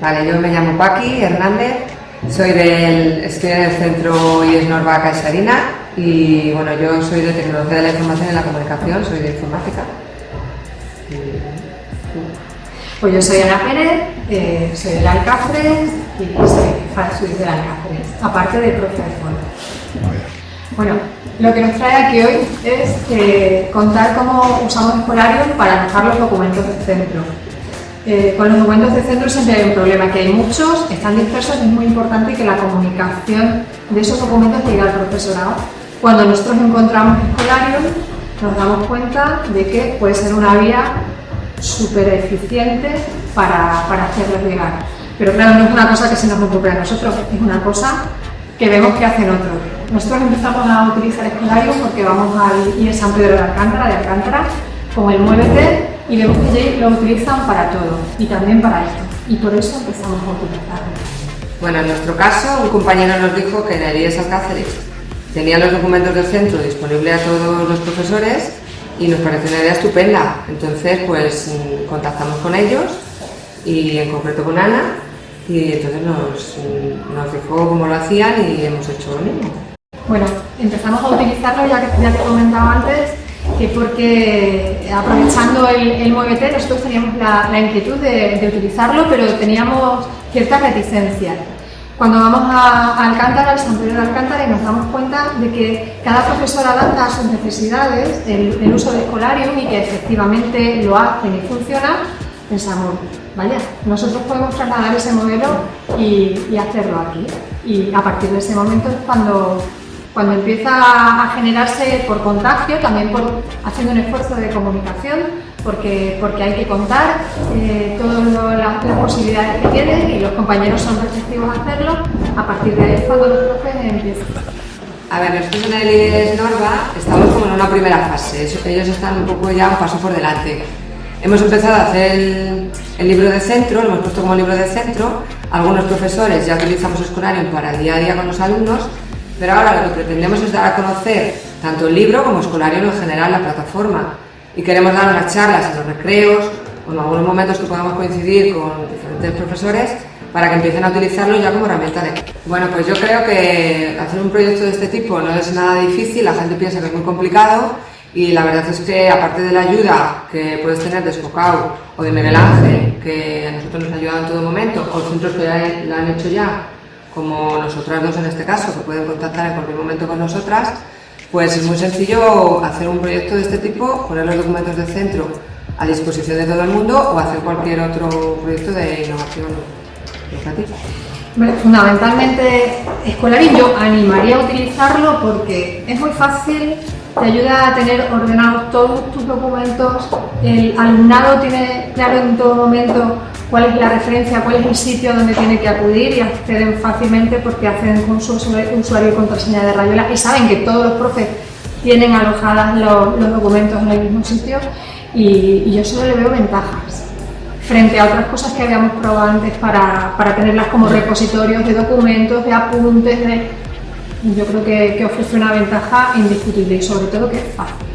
Vale, yo me llamo Paqui Hernández, soy del, estoy en el centro IES Norva Caixarina y bueno, yo soy de Tecnología de la Información y la Comunicación, soy de Informática. Pues yo soy Ana Pérez, eh, soy del Alcáceres y soy, soy del Alcáceres, aparte de profesor. Bueno, lo que nos trae aquí hoy es eh, contar cómo usamos Escolarium para alojar los documentos del centro. Eh, con los documentos de centro siempre hay un problema, que hay muchos, están dispersos y es muy importante que la comunicación de esos documentos llegue al profesorado. Cuando nosotros encontramos Escolarium, nos damos cuenta de que puede ser una vía súper eficiente para, para hacerlos llegar. Pero claro, no es una cosa que se nos ocurre a nosotros, es una cosa que vemos que hacen otros. Nosotros empezamos a utilizar Escolarium porque vamos al IE San Pedro de Alcántara, de Alcántara, con el Muévete y vemos que lo utilizan para todo y también para esto. Y por eso empezamos a utilizarlo. Bueno, en nuestro caso, un compañero nos dijo que en el IES Alcáceres tenía los documentos del centro disponibles a todos los profesores y nos pareció una idea estupenda. Entonces, pues mm, contactamos con ellos y en concreto con Ana y entonces nos, mm, nos dijo cómo lo hacían y hemos hecho lo mismo. Bueno, empezamos a utilizarlo, ya que ya te comentaba antes, que porque aprovechando el, el Muévete nosotros teníamos la, la inquietud de, de, utilizarlo, pero teníamos ciertas reticencias. Cuando vamos a, a Alcántara, al San Pedro de Alcántara, y nos damos cuenta de que cada profesor adapta a sus necesidades el, el uso de Escolarium y que efectivamente lo hacen y funciona, pensamos, vaya, nosotros podemos trasladar ese modelo y, y hacerlo aquí. Y a partir de ese momento es cuando cuando empieza a generarse por contagio, también por haciendo un esfuerzo de comunicación, porque, porque hay que contar eh, todas las, las, posibilidades que tienen y los compañeros son receptivos a hacerlo, a partir de ahí cuando los profes empiezan. A ver, nosotros en el IES Norva estamos como en una primera fase, ellos están un poco ya un paso por delante. Hemos empezado a hacer el, el libro de centro, lo hemos puesto como libro de centro, algunos profesores ya utilizamos Escolarium para el día a día con los alumnos, pero ahora lo que pretendemos es dar a conocer tanto el libro como Escolarium en general, la plataforma. Y queremos dar unas charlas en los recreos o en algunos momentos que podamos coincidir con diferentes profesores para que empiecen a utilizarlo ya como herramienta de... Bueno, pues yo creo que hacer un proyecto de este tipo no es nada difícil, la gente piensa que es muy complicado y la verdad es que aparte de la ayuda que puedes tener de Escocau o de Miguel Ángel, que a nosotros nos ha ayudado en todo momento, o centros que ya lo han hecho ya, como nosotras dos en este caso, que pueden contactar en cualquier momento con nosotras, pues es muy sencillo hacer un proyecto de este tipo, poner los documentos del centro a disposición de todo el mundo o hacer cualquier otro proyecto de innovación educativa. Fundamentalmente escolar y yo animaría a utilizarlo porque es muy fácil, te ayuda a tener ordenados todos tus documentos, el alumnado tiene claro en todo momento cuál es la referencia, cuál es el sitio donde tiene que acudir y acceden fácilmente porque hacen con su usuario y contraseña de Rayola y saben que todos los profes tienen alojadas los, documentos en el mismo sitio y, y, yo solo le veo ventajas frente a otras cosas que habíamos probado antes para, para tenerlas como repositorios de documentos, de apuntes, de... yo creo que, que ofrece una ventaja indiscutible y sobre todo que es fácil.